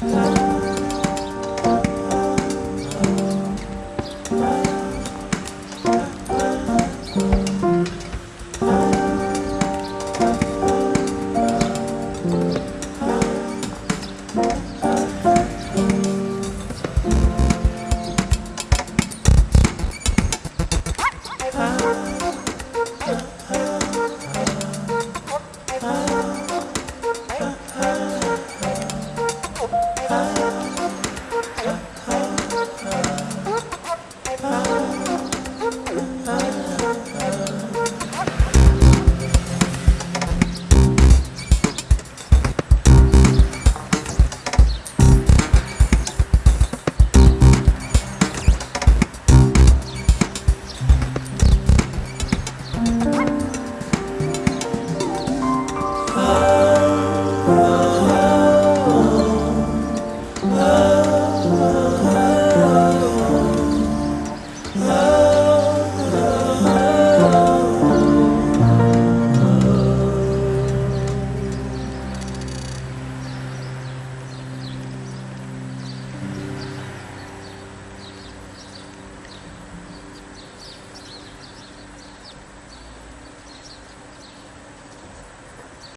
Bye.